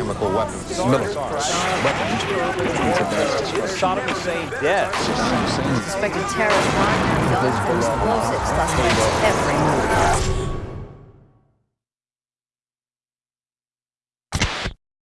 chemical weapons, military weapons. Saddam Hussein dead. Suspected terrorist crime, explosives, suspects every move.